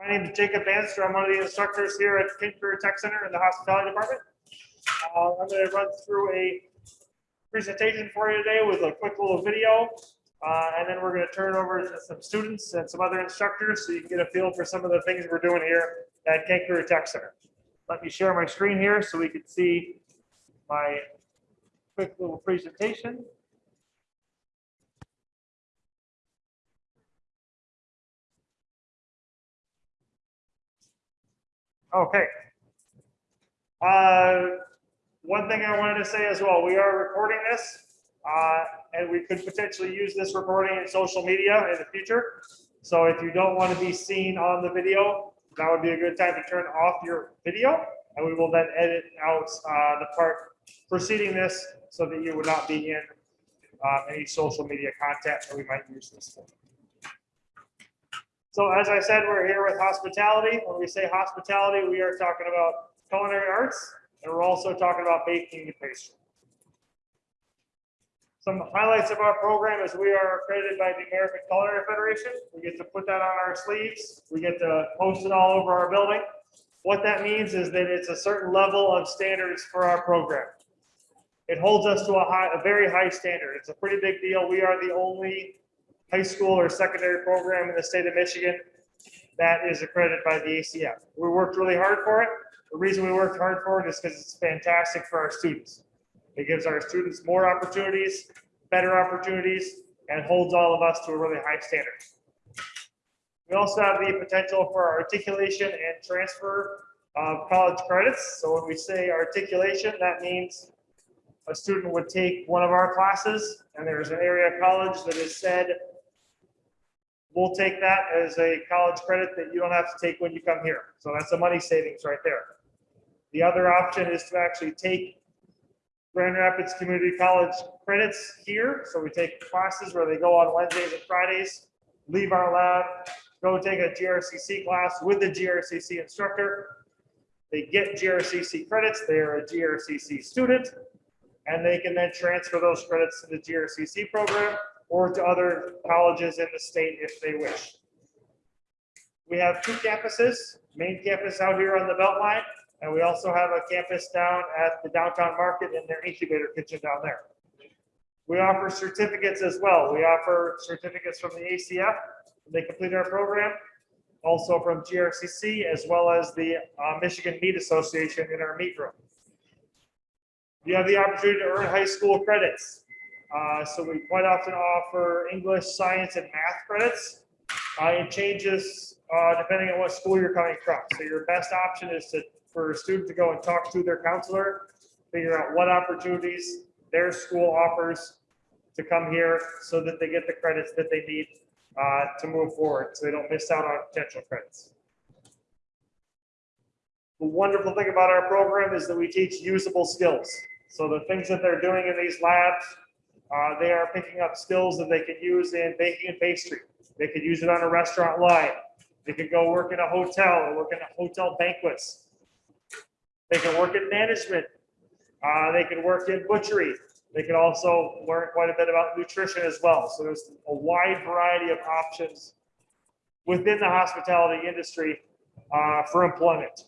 My name is Jacob Banstra. I'm one of the instructors here at Kent Tech Center in the hospitality department. Uh, I'm going to run through a presentation for you today with a quick little video. Uh, and then we're going to turn over to some students and some other instructors so you can get a feel for some of the things we're doing here at Kent Tech Center. Let me share my screen here so we can see my quick little presentation. Okay. Uh, one thing I wanted to say as well, we are recording this, uh, and we could potentially use this recording in social media in the future. So if you don't want to be seen on the video, that would be a good time to turn off your video, and we will then edit out uh, the part preceding this so that you would not be in uh, any social media content that we might use this for. So as I said, we're here with hospitality. When we say hospitality, we are talking about culinary arts, and we're also talking about baking and pastry. Some highlights of our program is we are accredited by the American Culinary Federation. We get to put that on our sleeves. We get to post it all over our building. What that means is that it's a certain level of standards for our program. It holds us to a high, a very high standard. It's a pretty big deal. We are the only high school or secondary program in the state of Michigan that is accredited by the ACF. We worked really hard for it. The reason we worked hard for it is because it's fantastic for our students. It gives our students more opportunities, better opportunities, and holds all of us to a really high standard. We also have the potential for articulation and transfer of college credits. So when we say articulation, that means a student would take one of our classes and there's an area college that has said, we'll take that as a college credit that you don't have to take when you come here. So that's a money savings right there. The other option is to actually take Grand Rapids Community College credits here. So we take classes where they go on Wednesdays and Fridays, leave our lab, go take a GRCC class with the GRCC instructor. They get GRCC credits. They are a GRCC student, and they can then transfer those credits to the GRCC program or to other colleges in the state if they wish. We have two campuses, main campus out here on the Beltline, and we also have a campus down at the downtown market in their incubator kitchen down there. We offer certificates as well. We offer certificates from the ACF, when they complete our program, also from GRCC, as well as the uh, Michigan Meat Association in our meat room. You have the opportunity to earn high school credits. Uh, so we quite often offer English, science, and math credits. Uh, it changes uh, depending on what school you're coming from. So your best option is to for a student to go and talk to their counselor, figure out what opportunities their school offers to come here so that they get the credits that they need uh, to move forward, so they don't miss out on potential credits. The wonderful thing about our program is that we teach usable skills. So the things that they're doing in these labs, uh, they are picking up skills that they can use in baking and pastry. They could use it on a restaurant line. They could go work in a hotel or work in a hotel banquets. They can work in management. Uh, they can work in butchery. They can also learn quite a bit about nutrition as well. So there's a wide variety of options within the hospitality industry uh, for employment.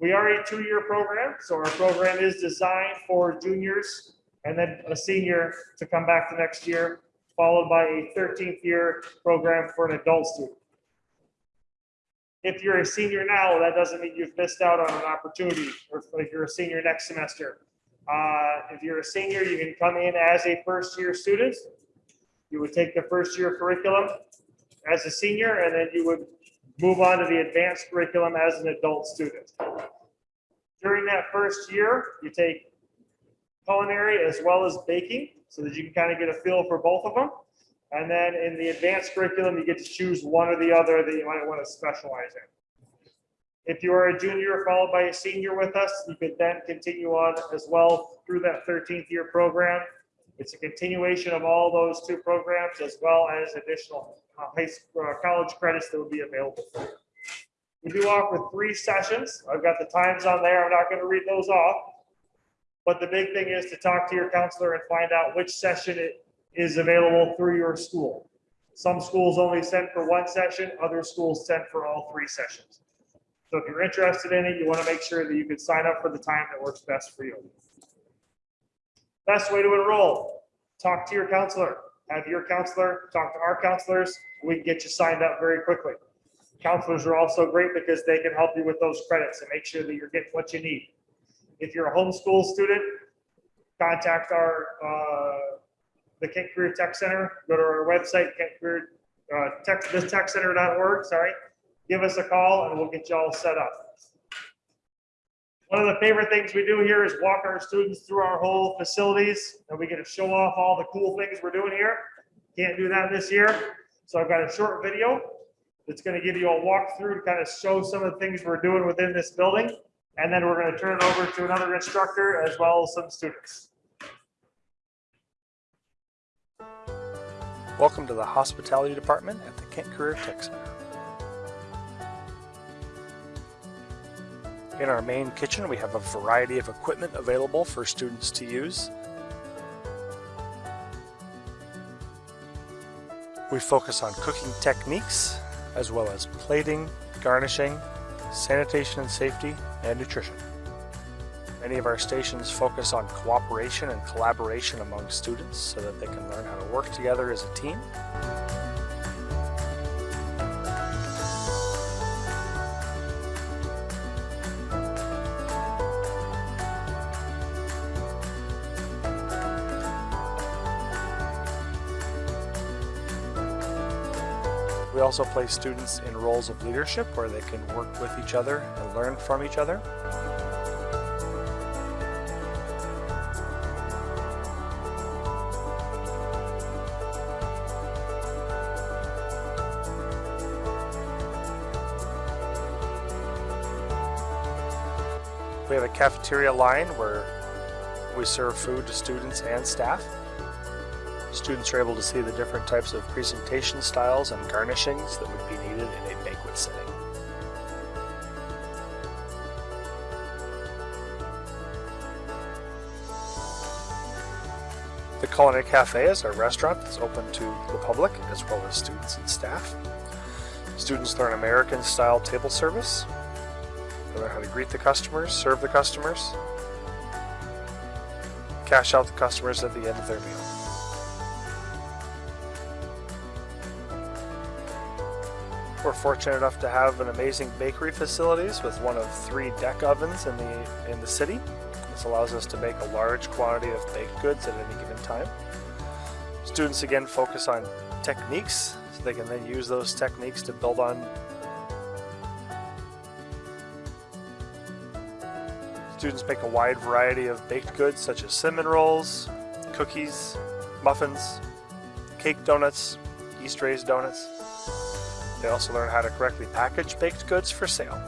We are a two-year program, so our program is designed for juniors and then a senior to come back the next year, followed by a 13th year program for an adult student. If you're a senior now, that doesn't mean you've missed out on an opportunity, or if you're a senior next semester. Uh, if you're a senior, you can come in as a first year student. You would take the first year curriculum as a senior, and then you would move on to the advanced curriculum as an adult student. During that first year, you take culinary as well as baking so that you can kind of get a feel for both of them. And then in the advanced curriculum, you get to choose one or the other that you might want to specialize in. If you are a junior followed by a senior with us, you could then continue on as well through that 13th year program. It's a continuation of all those two programs as well as additional high school, uh, college credits that will be available for you. We do offer three sessions. I've got the times on there. I'm not going to read those off. But the big thing is to talk to your counselor and find out which session it is available through your school. Some schools only send for one session, other schools send for all three sessions. So if you're interested in it, you want to make sure that you can sign up for the time that works best for you. Best way to enroll, talk to your counselor. Have your counselor talk to our counselors. We can get you signed up very quickly. Counselors are also great because they can help you with those credits and make sure that you're getting what you need. If you're a homeschool student, contact our, uh, the Kent Career Tech Center, go to our website, Kent Career, uh, tech, this techcenter.org, sorry. Give us a call and we'll get you all set up. One of the favorite things we do here is walk our students through our whole facilities and we get to show off all the cool things we're doing here. Can't do that this year. So I've got a short video that's going to give you a walkthrough to kind of show some of the things we're doing within this building. And then we're going to turn it over to another instructor as well as some students. Welcome to the Hospitality Department at the Kent Career Tech Center. In our main kitchen, we have a variety of equipment available for students to use. We focus on cooking techniques, as well as plating, garnishing, sanitation and safety, and nutrition. Many of our stations focus on cooperation and collaboration among students so that they can learn how to work together as a team. Also place students in roles of leadership where they can work with each other and learn from each other. We have a cafeteria line where we serve food to students and staff. Students are able to see the different types of presentation styles and garnishings that would be needed in a banquet setting. The Culinary Cafe is a restaurant that's open to the public as well as students and staff. Students learn American style table service. They learn how to greet the customers, serve the customers, cash out the customers at the end of their meal. We're fortunate enough to have an amazing bakery facilities with one of three deck ovens in the in the city. This allows us to make a large quantity of baked goods at any given time. Students again focus on techniques, so they can then use those techniques to build on. Students make a wide variety of baked goods such as cinnamon rolls, cookies, muffins, cake donuts, yeast raised donuts. They also learn how to correctly package baked goods for sale.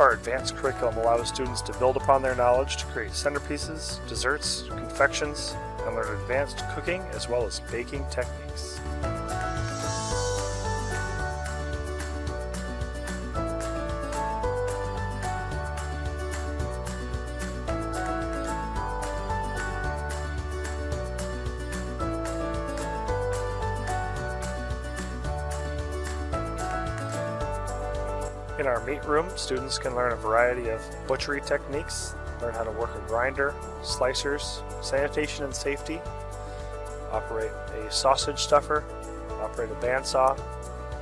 Our advanced curriculum allows students to build upon their knowledge to create centerpieces, desserts, confections, and learn advanced cooking as well as baking techniques. Meat room, students can learn a variety of butchery techniques, learn how to work a grinder, slicers, sanitation and safety, operate a sausage stuffer, operate a bandsaw,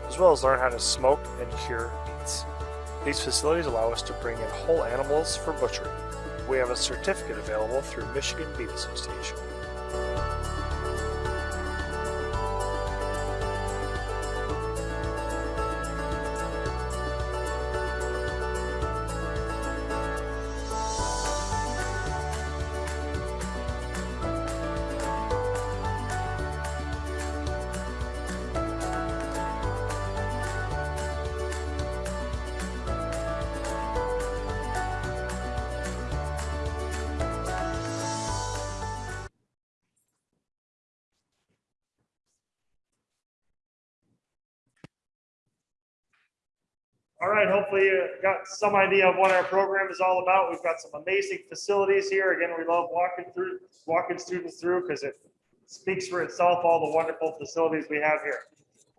as well as learn how to smoke and cure meats. These facilities allow us to bring in whole animals for butchery. We have a certificate available through Michigan Beef Association. All right, hopefully you got some idea of what our program is all about. We've got some amazing facilities here. Again, we love walking through, walking students through because it speaks for itself, all the wonderful facilities we have here.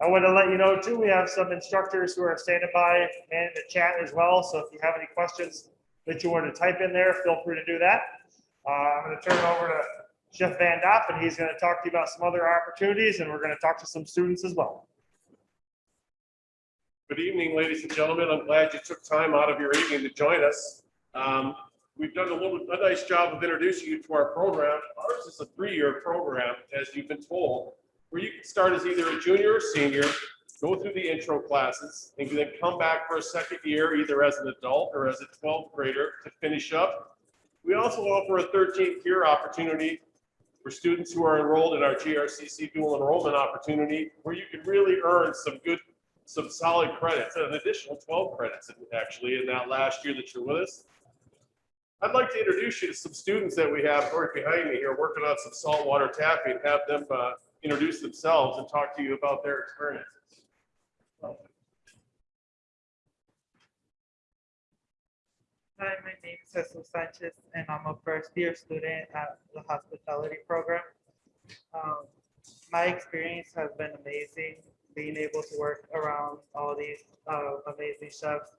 I want to let you know too, we have some instructors who are standing by and the chat as well. So if you have any questions that you want to type in there, feel free to do that. Uh, I'm going to turn it over to Jeff Van Dop and he's going to talk to you about some other opportunities and we're going to talk to some students as well. Good evening, ladies and gentlemen. I'm glad you took time out of your evening to join us. Um, We've done a little, a nice job of introducing you to our program. Ours is a three-year program, as you've been told, where you can start as either a junior or senior, go through the intro classes, and then come back for a second year, either as an adult or as a 12th grader to finish up. We also offer a 13th year opportunity for students who are enrolled in our GRCC dual enrollment opportunity, where you can really earn some good some solid credits, an additional 12 credits actually in that last year that you're with us. I'd like to introduce you to some students that we have right behind me here working on some saltwater taffy, have them uh, introduce themselves and talk to you about their experiences. Hi, my name is Jesus Sanchez, and I'm a first year student at the hospitality program. Um, my experience has been amazing, being able to work around all these uh, amazing chefs.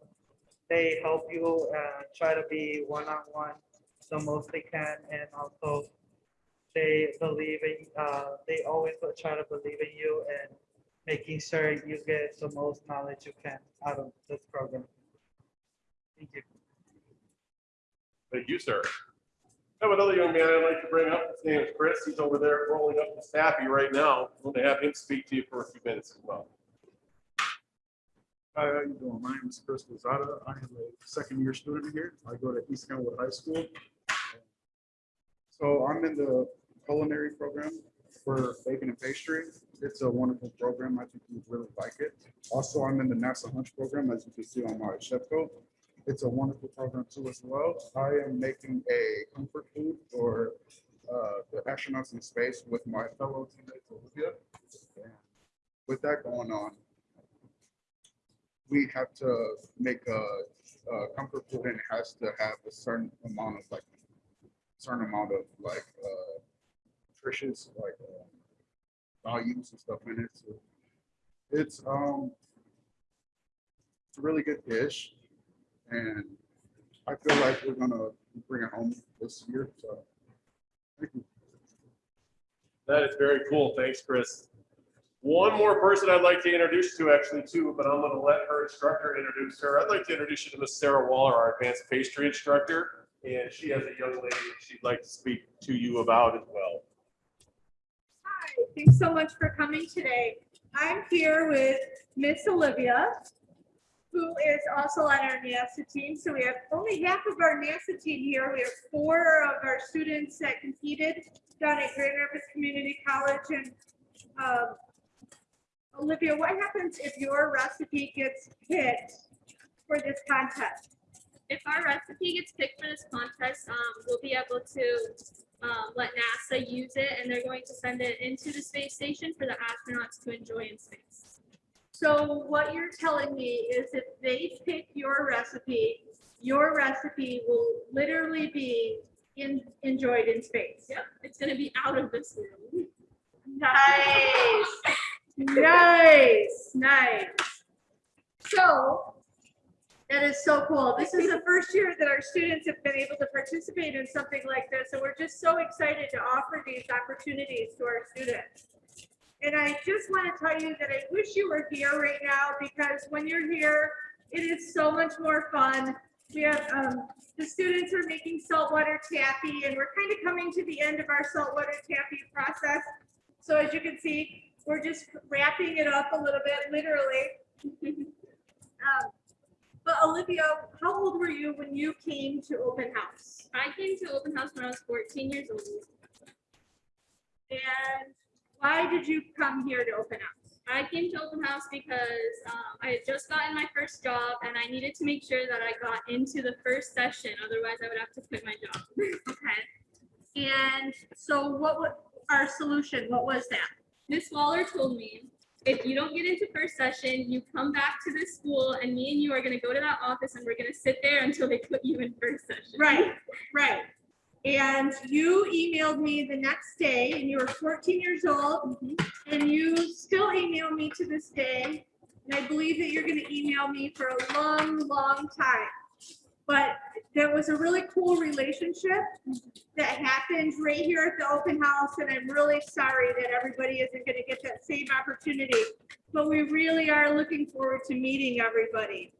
They help you uh, try to be one on one the most they can, and also they believe in. Uh, they always try to believe in you and making sure you get the most knowledge you can out of this program. Thank you. Thank you, sir. I have another young man I'd like to bring up. His name is Chris. He's over there rolling up the sappy right now. I'm going to have him speak to you for a few minutes as well. Hi, how are you doing? My name is Chris Lozada. I am a second year student here. I go to East Kentwood High School. So I'm in the culinary program for baking and pastry. It's a wonderful program. I think you'd really like it. Also, I'm in the NASA Hunch program, as you can see on my chef coat. It's a wonderful program too as well. I am making a comfort food for uh, the astronauts in space with my fellow teammates Olivia. And With that going on, we have to make a, a comfort food and it has to have a certain amount of like, certain amount of like, uh, nutritious, like, uh, values and stuff in it. So it's, um, it's a really good dish and I feel like we're gonna bring it home this year, so. thank you. That is very cool. Thanks, Chris. One more person I'd like to introduce to actually too, but I'm going to let her instructor introduce her. I'd like to introduce you to Miss Sarah Waller, our advanced pastry instructor. And she has a young lady she'd like to speak to you about as well. Hi, thanks so much for coming today. I'm here with Miss Olivia, who is also on our NASA team. So we have only half of our NASA team here. We have four of our students that competed down at Grand Rapids Community College. And um, Olivia, what happens if your recipe gets picked for this contest? if our recipe gets picked for this contest, um, we'll be able to um, let NASA use it, and they're going to send it into the space station for the astronauts to enjoy in space. So what you're telling me is if they pick your recipe, your recipe will literally be in, enjoyed in space. Yep, it's going to be out of this room. Nice, nice, nice. So that is so cool. This is the first year that our students have been able to participate in something like this. And we're just so excited to offer these opportunities to our students. And I just want to tell you that I wish you were here right now because when you're here, it is so much more fun. We have, um, the students are making saltwater taffy and we're kind of coming to the end of our saltwater taffy process. So as you can see, we're just wrapping it up a little bit, literally. Um, But Olivia, how old were you when you came to open house? I came to open house when I was 14 years old. And why did you come here to open house? I came to open house because um, I had just gotten my first job and I needed to make sure that I got into the first session. Otherwise, I would have to quit my job. Okay. And so what was our solution? What was that? Miss Waller told me, if you don't get into first session, you come back to this school and me and you are gonna go to that office and we're gonna sit there until they put you in first session. Right, right. And you emailed me the next day and you were fourteen years old and you still email me to this day. And I believe that you're gonna email me for a long, long time. But there was a really cool relationship that happened right here at the open house, and I'm really sorry that everybody isn't gonna get that same opportunity. But we really are looking forward to meeting everybody.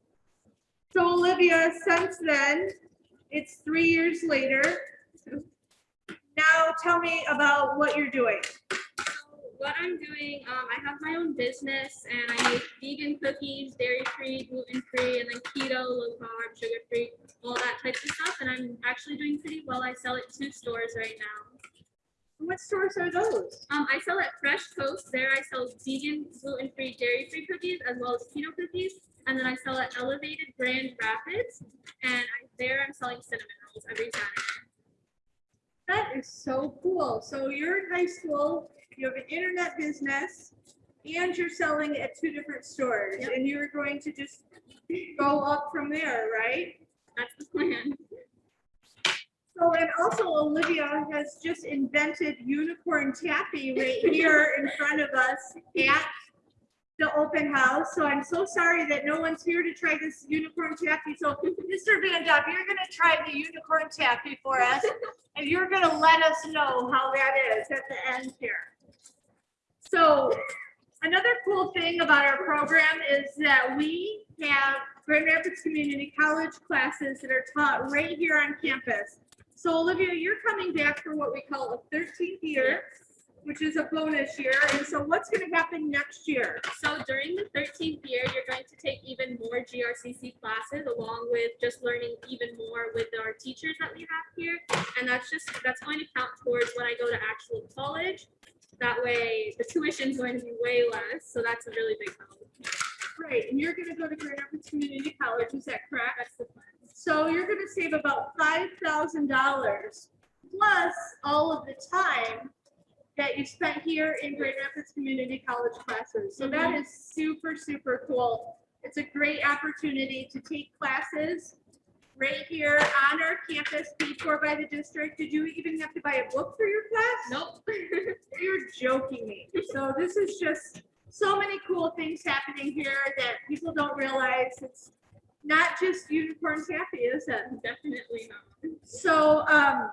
So Olivia, since then, it's three years later. Tell me about what you're doing. What I'm doing, um, I have my own business and I make vegan cookies, dairy free, gluten free, and then keto, low carb, sugar free, all that types of stuff. And I'm actually doing pretty well. I sell at two stores right now. What stores are those? Um, I sell at Fresh Coast. There I sell vegan, gluten free, dairy free cookies as well as keto cookies. And then I sell at Elevated Grand Rapids. And I, there I'm selling cinnamon rolls every Saturday. That is so cool. So you're in high school, you have an internet business, and you're selling at two different stores, Yep. and you're going to just go up from there, right? That's the plan. So, and also Olivia has just invented unicorn taffy right here in front of us at the open house. So I'm so sorry that no one's here to try this unicorn taffy. So Mr. Van Dop, you're gonna try the unicorn taffy for us. And you're gonna let us know how that is at the end here. So another cool thing about our program is that we have Grand Rapids Community College classes that are taught right here on campus. So Olivia, you're coming back for what we call a thirteenth year, which is a bonus year. And so what's gonna happen next year? So during the 13th year, you're going to take even more GRCC classes along with just learning even more with our teachers that we have here. And that's just, that's going to count towards when I go to actual college. That way the tuition is going to be way less. So that's a really big help. Right, and you're gonna go to Grand Rapids Community College, is that correct? That's the plan. So you're gonna save about five thousand dollars plus all of the time that you spent here in Grand Rapids Community College classes. So that is super, super cool. It's a great opportunity to take classes right here on our campus, paid for by the district. Did you even have to buy a book for your class? Nope. You're joking me. So this is just so many cool things happening here that people don't realize. It's not just unicorn taffy, is it? Definitely not. So, um,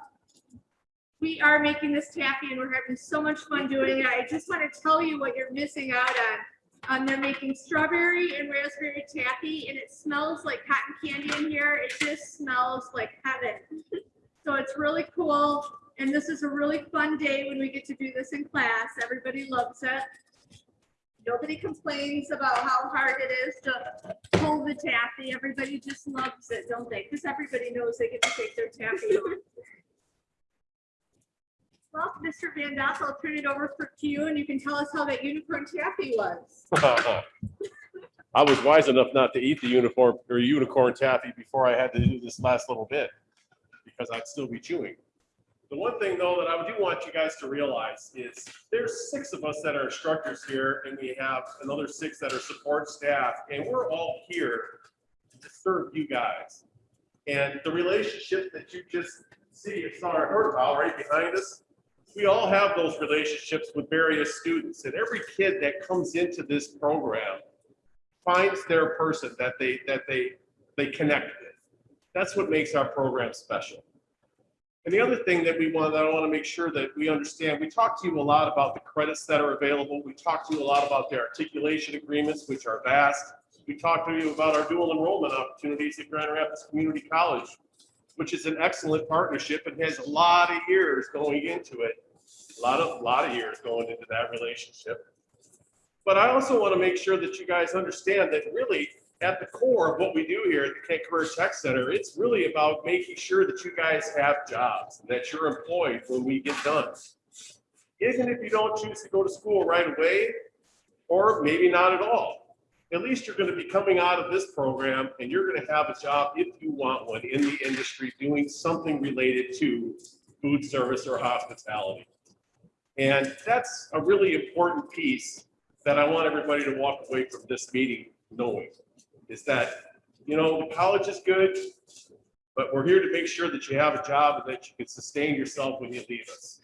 we are making this taffy and we're having so much fun doing it. I just want to tell you what you're missing out on. Um, they're making strawberry and raspberry taffy and it smells like cotton candy in here. It just smells like heaven. So it's really cool. And this is a really fun day when we get to do this in class. Everybody loves it. Nobody complains about how hard it is to pull the taffy. Everybody just loves it, don't they? Because everybody knows they get to take their taffy. Well, Mr. Van Dop, I'll turn it over for to you and you can tell us how that unicorn taffy was. I was wise enough not to eat the uniform or unicorn taffy before I had to do this last little bit because I'd still be chewing. The one thing though that I do want you guys to realize is there's six of us that are instructors here and we have another six that are support staff and we're all here to serve you guys. And the relationship that you just see, and saw or heard about right behind us, we all have those relationships with various students and every kid that comes into this program finds their person that they, that they, they connect with. That's what makes our program special. And the other thing that we want, that I want to make sure that we understand, we talked to you a lot about the credits that are available. We talked to you a lot about the articulation agreements, which are vast. We talked to you about our dual enrollment opportunities at Grand Rapids Community College, which is an excellent partnership and has a lot of years going into it. A lot of, lot of years going into that relationship. But I also want to make sure that you guys understand that really at the core of what we do here at the Kent Career Tech Center, it's really about making sure that you guys have jobs, and that you're employed when we get done. Even if you don't choose to go to school right away, or maybe not at all, at least you're going to be coming out of this program and you're going to have a job if you want one in the industry doing something related to food service or hospitality. And that's a really important piece that I want everybody to walk away from this meeting knowing is that, you know, the college is good, but But we're here to make sure that you have a job and that you can sustain yourself when you leave us.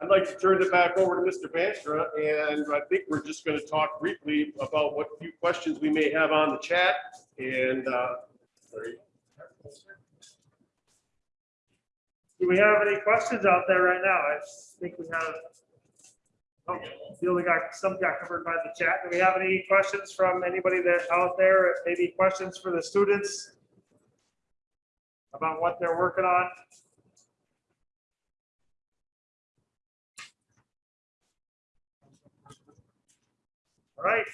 I'd like to turn it back over to Mr. Banstra, and I think we're just going to talk briefly about what few questions we may have on the chat, and, uh. Do we have any questions out there right now? I think we have. Oh, feel we got, some got covered by the chat. Do we have any questions from anybody that out there? Maybe questions for the students? About what they're working on? All right,